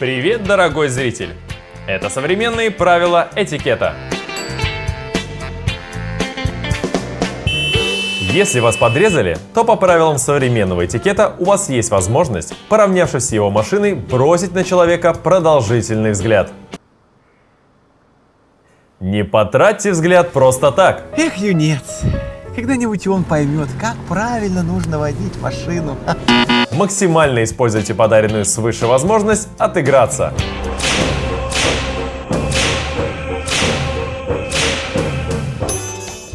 Привет, дорогой зритель! Это современные правила этикета. Если вас подрезали, то по правилам современного этикета у вас есть возможность, поравнявшись с его машиной, бросить на человека продолжительный взгляд. Не потратьте взгляд просто так. Эх, юнец, когда-нибудь он поймет, как правильно нужно водить машину. Максимально используйте подаренную свыше возможность отыграться.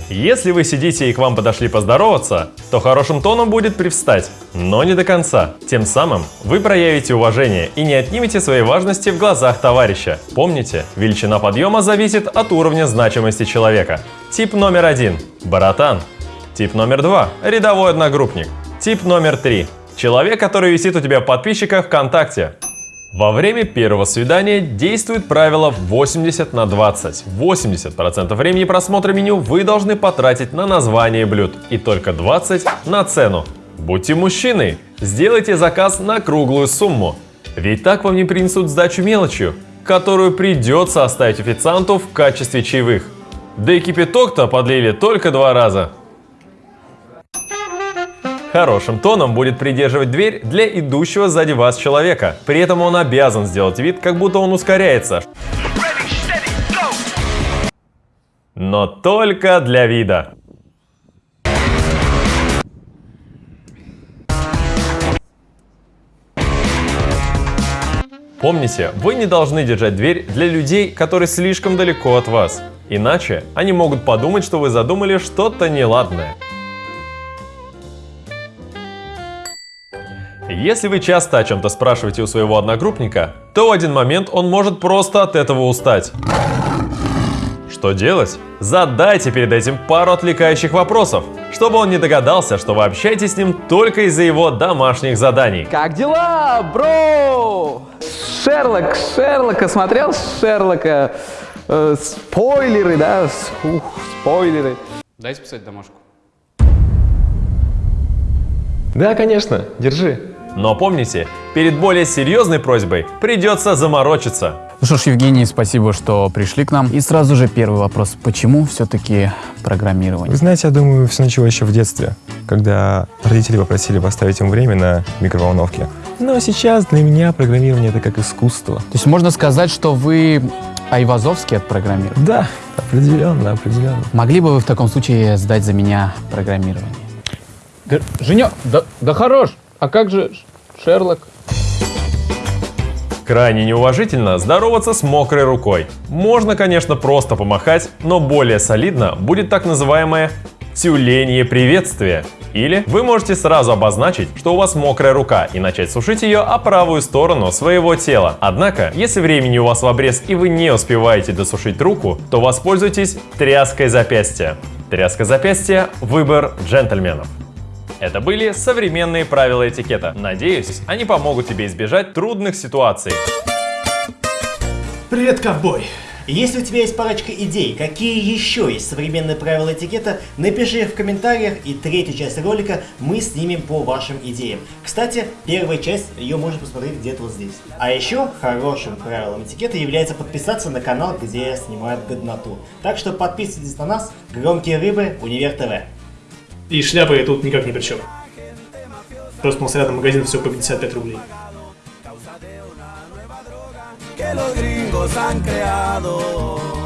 Если вы сидите и к вам подошли поздороваться, то хорошим тоном будет привстать, но не до конца. Тем самым вы проявите уважение и не отнимете своей важности в глазах товарища. Помните, величина подъема зависит от уровня значимости человека. Тип номер один – баратан. Тип номер два – рядовой одногруппник. Тип номер три – человек, который висит у тебя в подписчиках ВКонтакте. Во время первого свидания действует правило 80 на 20. 80% времени просмотра меню вы должны потратить на название блюд и только 20 на цену. Будьте мужчиной, сделайте заказ на круглую сумму. Ведь так вам не принесут сдачу мелочью, которую придется оставить официанту в качестве чаевых. Да и кипяток-то подлили только два раза. Хорошим тоном будет придерживать дверь для идущего сзади вас человека. При этом он обязан сделать вид, как будто он ускоряется. Но только для вида. Помните, вы не должны держать дверь для людей, которые слишком далеко от вас. Иначе они могут подумать, что вы задумали что-то неладное. Если вы часто о чем-то спрашиваете у своего одногруппника, то в один момент он может просто от этого устать. Что делать? Задайте перед этим пару отвлекающих вопросов, чтобы он не догадался, что вы общаетесь с ним только из-за его домашних заданий. Как дела, бро? Шерлок, Шерлока, смотрел Шерлока? Э, спойлеры, да? Ух, спойлеры. Дайте писать домашку. Да, конечно, держи. Но помните, перед более серьезной просьбой придется заморочиться. Ну что ж, Евгений, спасибо, что пришли к нам. И сразу же первый вопрос. Почему все-таки программирование? Вы знаете, я думаю, все началось еще в детстве, когда родители попросили поставить им время на микроволновке. Но сейчас для меня программирование это как искусство. То есть можно сказать, что вы Айвазовский от программирования? Да, определенно, определенно. Могли бы вы в таком случае сдать за меня программирование? Да, Женя, да, да хорош. А как же Шерлок? Крайне неуважительно здороваться с мокрой рукой. Можно, конечно, просто помахать, но более солидно будет так называемое тюленье приветствие. Или вы можете сразу обозначить, что у вас мокрая рука и начать сушить ее о правую сторону своего тела. Однако, если времени у вас в обрез и вы не успеваете досушить руку, то воспользуйтесь тряской запястья. Тряска запястья – выбор джентльменов. Это были современные правила этикета. Надеюсь, они помогут тебе избежать трудных ситуаций. Привет, ковбой! Если у тебя есть парочка идей, какие еще есть современные правила этикета, напиши их в комментариях, и третью часть ролика мы снимем по вашим идеям. Кстати, первая часть, ее можно посмотреть где-то вот здесь. А еще хорошим правилом этикета является подписаться на канал, где я снимаю годноту. Так что подписывайтесь на нас, Громкие Рыбы, Универ ТВ. И шляпы тут никак ни при чем. Просто у нас рядом магазин все по 55 рублей. que los gringos han creado.